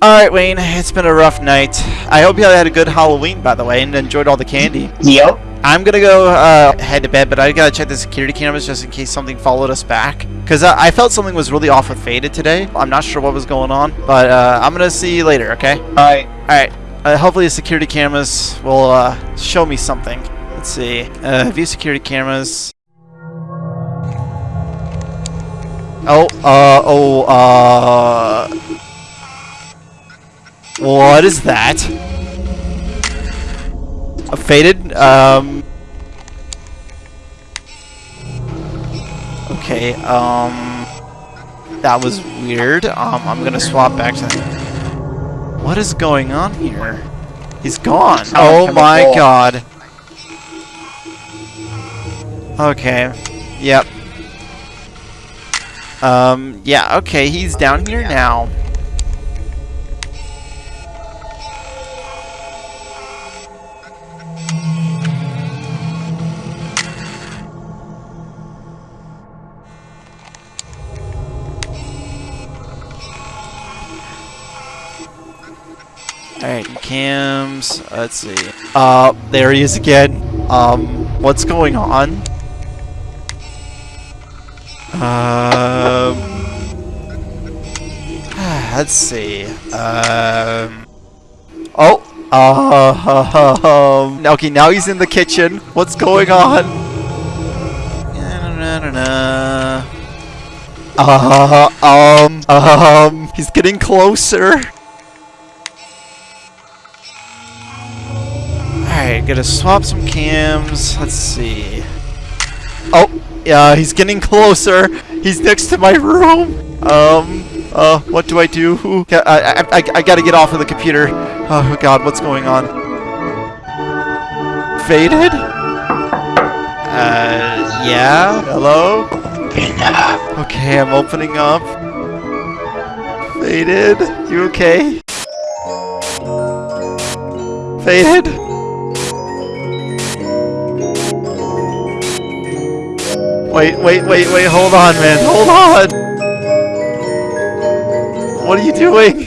Alright, Wayne, it's been a rough night. I hope you had a good Halloween, by the way, and enjoyed all the candy. Yep. I'm gonna go uh, head to bed, but I gotta check the security cameras just in case something followed us back. Because uh, I felt something was really off with Faded today. I'm not sure what was going on, but uh, I'm gonna see you later, okay? Alright. Alright, uh, hopefully the security cameras will uh, show me something. Let's see. Uh, view security cameras. Oh, uh, oh, uh... What is that? A faded, um... Okay, um... That was weird. Um, I'm gonna swap back to... That. What is going on here? He's gone. Oh my god. Okay. Yep. Um, yeah, okay, he's down here now. Alright, cams, let's see. Uh, there he is again. Um, what's going on? Um, let's see. Um, oh, uh, um, okay, now he's in the kitchen. What's going on? Uh, um, um, he's getting closer. Alright, gotta swap some cams. Let's see. Oh, yeah, he's getting closer. He's next to my room. Um, uh, what do I do? I, I, I, I gotta get off of the computer. Oh god, what's going on? Faded? Uh, yeah? Hello? Okay, I'm opening up. Faded? You okay? Faded? Wait, wait, wait, wait, hold on, man, hold on! What are you doing?